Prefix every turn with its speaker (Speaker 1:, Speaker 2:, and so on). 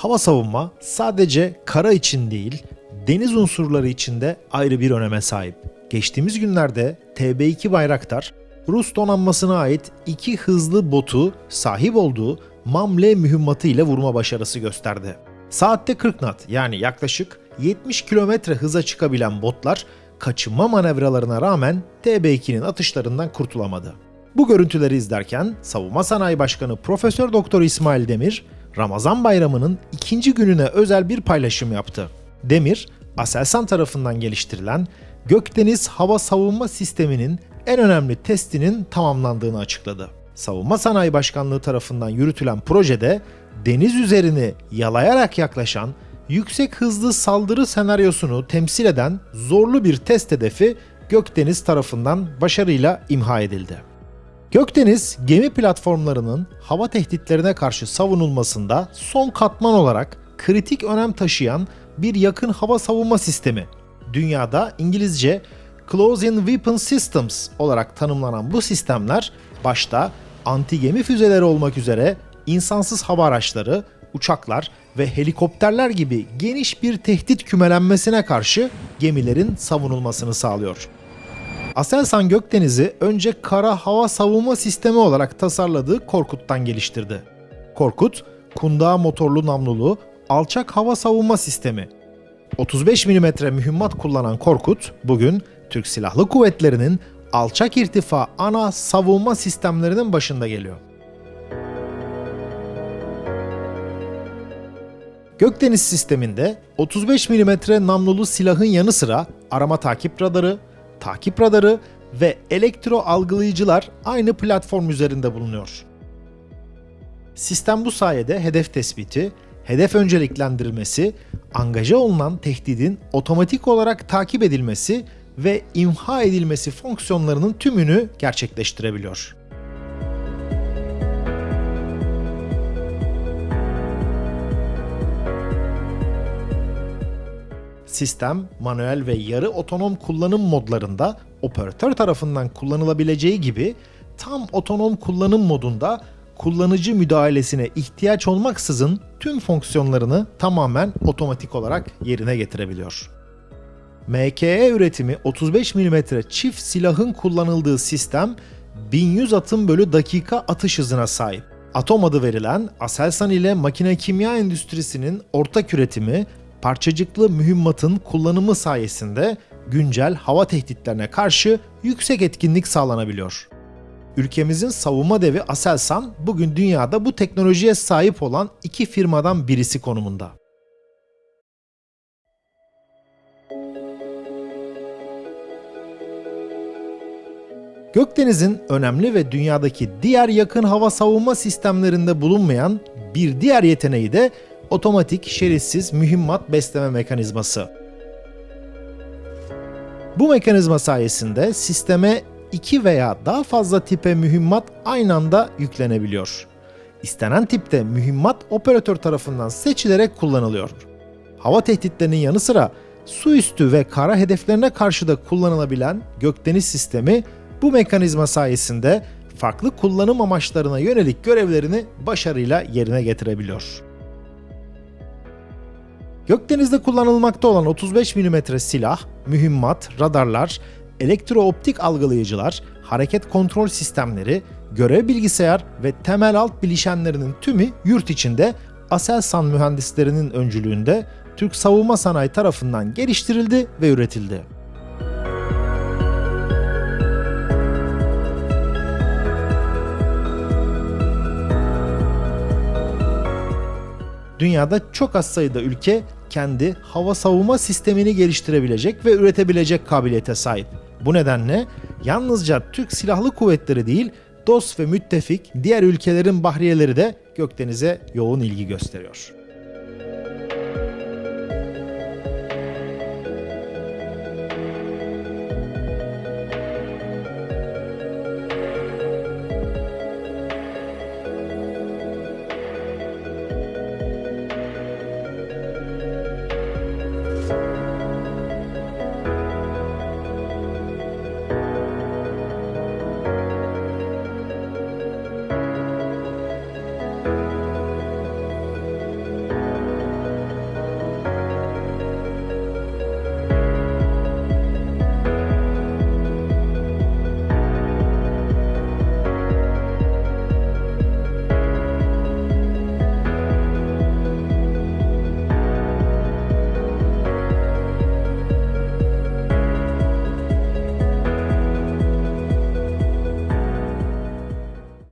Speaker 1: Hava savunma sadece kara için değil, deniz unsurları için de ayrı bir öneme sahip. Geçtiğimiz günlerde TB2 Bayraktar, Rus donanmasına ait iki hızlı botu sahip olduğu MAMLE mühimmatı ile vurma başarısı gösterdi. Saatte 40 knot yani yaklaşık 70 kilometre hıza çıkabilen botlar kaçınma manevralarına rağmen TB2'nin atışlarından kurtulamadı. Bu görüntüleri izlerken Savunma Sanayi Başkanı Profesör Doktor İsmail Demir, Ramazan Bayramı'nın ikinci gününe özel bir paylaşım yaptı. Demir, Aselsan tarafından geliştirilen Gökdeniz Hava Savunma Sistemi'nin en önemli testinin tamamlandığını açıkladı. Savunma Sanayi Başkanlığı tarafından yürütülen projede deniz üzerini yalayarak yaklaşan yüksek hızlı saldırı senaryosunu temsil eden zorlu bir test hedefi Gökdeniz tarafından başarıyla imha edildi. Gökdeniz gemi platformlarının hava tehditlerine karşı savunulmasında son katman olarak kritik önem taşıyan bir yakın hava savunma sistemi. Dünyada İngilizce Close-in Weapon Systems olarak tanımlanan bu sistemler başta anti gemi füzeleri olmak üzere insansız hava araçları, uçaklar ve helikopterler gibi geniş bir tehdit kümelenmesine karşı gemilerin savunulmasını sağlıyor. Aselsan Gökdeniz'i önce kara hava savunma sistemi olarak tasarladığı Korkut'tan geliştirdi. Korkut, kundağa motorlu namlulu alçak hava savunma sistemi. 35 mm mühimmat kullanan Korkut, bugün Türk Silahlı Kuvvetleri'nin alçak irtifa ana savunma sistemlerinin başında geliyor. Gökdeniz sisteminde 35 mm namlulu silahın yanı sıra arama takip radarı, takip radarı ve elektro algılayıcılar aynı platform üzerinde bulunuyor. Sistem bu sayede hedef tespiti, hedef önceliklendirilmesi, angaja olunan tehdidin otomatik olarak takip edilmesi ve imha edilmesi fonksiyonlarının tümünü gerçekleştirebiliyor. Sistem, manuel ve yarı otonom kullanım modlarında operatör tarafından kullanılabileceği gibi tam otonom kullanım modunda kullanıcı müdahalesine ihtiyaç olmaksızın tüm fonksiyonlarını tamamen otomatik olarak yerine getirebiliyor. MKE üretimi 35 mm çift silahın kullanıldığı sistem 1100 atım bölü dakika atış hızına sahip. Atom adı verilen Aselsan ile makine kimya endüstrisinin ortak üretimi parçacıklı mühimmatın kullanımı sayesinde güncel hava tehditlerine karşı yüksek etkinlik sağlanabiliyor. Ülkemizin savunma devi Aselsan bugün dünyada bu teknolojiye sahip olan iki firmadan birisi konumunda. Gökdeniz'in önemli ve dünyadaki diğer yakın hava savunma sistemlerinde bulunmayan bir diğer yeteneği de otomatik şeritsiz mühimmat besleme mekanizması. Bu mekanizma sayesinde sisteme iki veya daha fazla tipe mühimmat aynı anda yüklenebiliyor. İstenen tipte mühimmat operatör tarafından seçilerek kullanılıyor. Hava tehditlerinin yanı sıra su üstü ve kara hedeflerine karşı da kullanılabilen gökdeniz sistemi bu mekanizma sayesinde farklı kullanım amaçlarına yönelik görevlerini başarıyla yerine getirebiliyor. Gökdeniz'de kullanılmakta olan 35 mm silah, mühimmat, radarlar, elektrooptik algılayıcılar, hareket kontrol sistemleri, görev bilgisayar ve temel alt bileşenlerinin tümü yurt içinde Aselsan mühendislerinin öncülüğünde Türk savunma sanayi tarafından geliştirildi ve üretildi. Dünyada çok az sayıda ülke kendi hava savunma sistemini geliştirebilecek ve üretebilecek kabiliyete sahip. Bu nedenle yalnızca Türk Silahlı Kuvvetleri değil, dost ve müttefik diğer ülkelerin bahriyeleri de Gökdeniz'e yoğun ilgi gösteriyor.